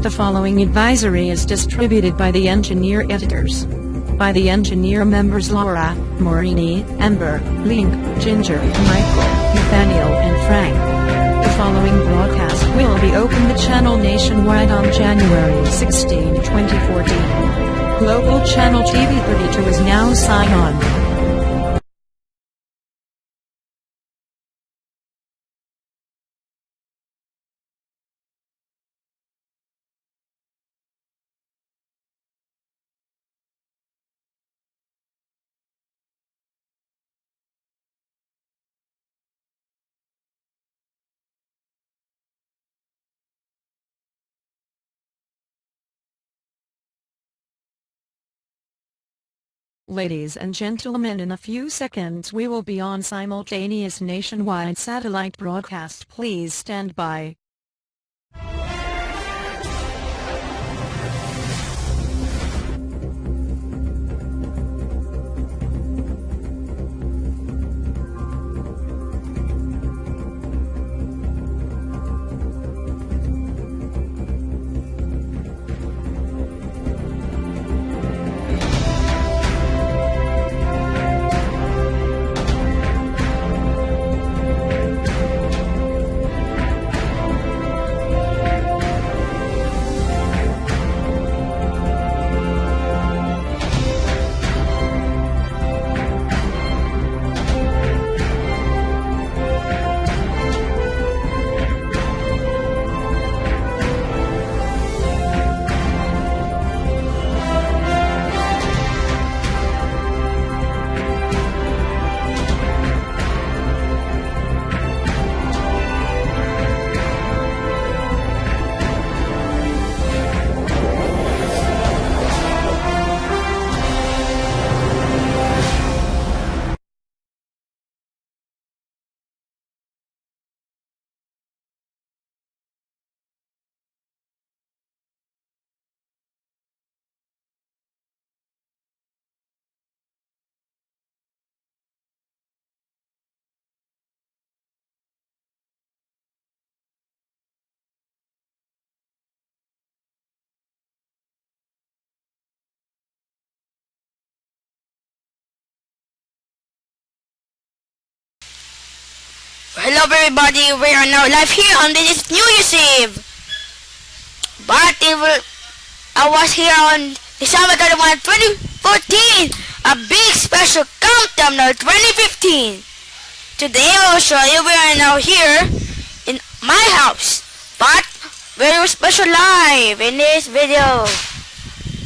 The following advisory is distributed by the engineer editors. By the engineer members Laura, Morini, Amber, Link, Ginger, Michael, Nathaniel and Frank. The following broadcast will be open the channel nationwide on January 16, 2014. Global channel TV 32 is now sign on. Ladies and gentlemen in a few seconds we will be on simultaneous nationwide satellite broadcast please stand by. Hello everybody, we are now live here on this New Year's Eve. But it will, I was here on December 31, 2014, a big special countdown of 2015. Today I will show you we are now here in my house, but very special live in this video.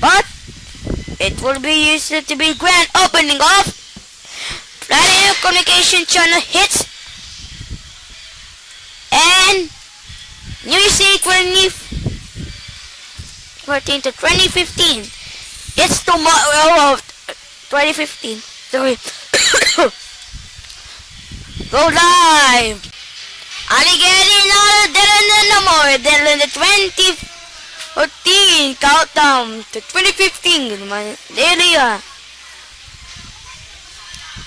But it will be used to be grand opening of Radio Communication Channel Hits and New Year's Eve 2014 to 2015. It's tomorrow of 2015. Sorry. Go live! Alligator not dead no more than the 2014 countdown to 2015. My daily. uh,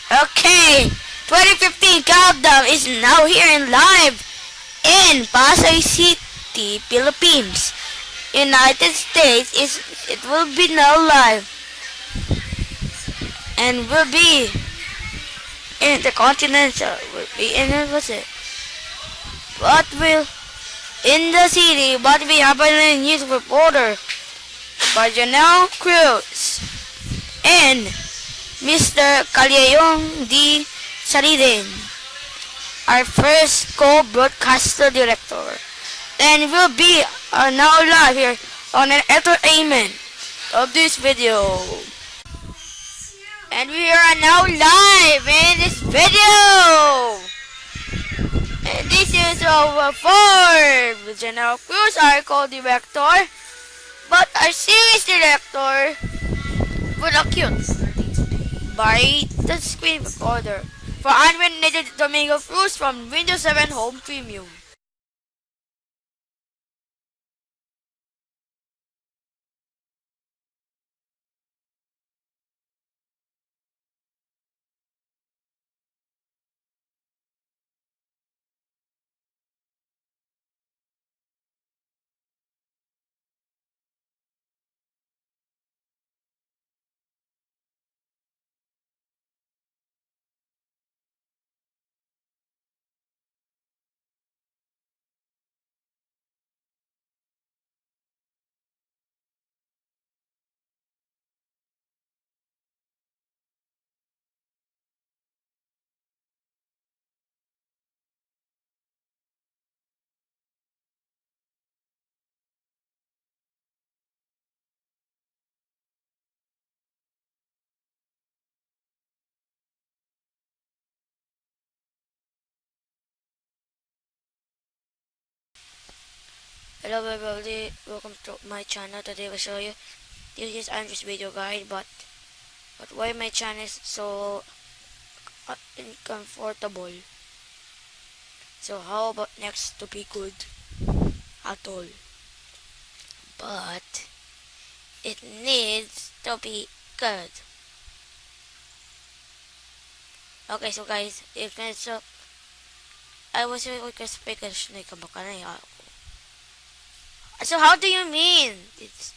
Okay, 2015 countdown is now here in live in Pasay City, Philippines. United States is it will be now live and will be in the continental will be in what's it? What will in the city what will happen in news reporter by Janelle Cruz and Mr. Calayong D. Sariden our first co-broadcaster director. And we'll be uh, now live here on an entertainment of this video. And we are now live in this video. And this is our Ford with General Cruz, our co-director. But our series director accuse by the screen recorder for unrelated Domingo Cruz from Windows 7 Home Premium. Hello everybody, welcome to my channel. Today we'll show you this is Andrew's video guide, but but why my channel is so uncomfortable. So how about next to be good at all? But it needs to be good. Okay, so guys, if so, I was request because na ka baka na So how do you mean? It's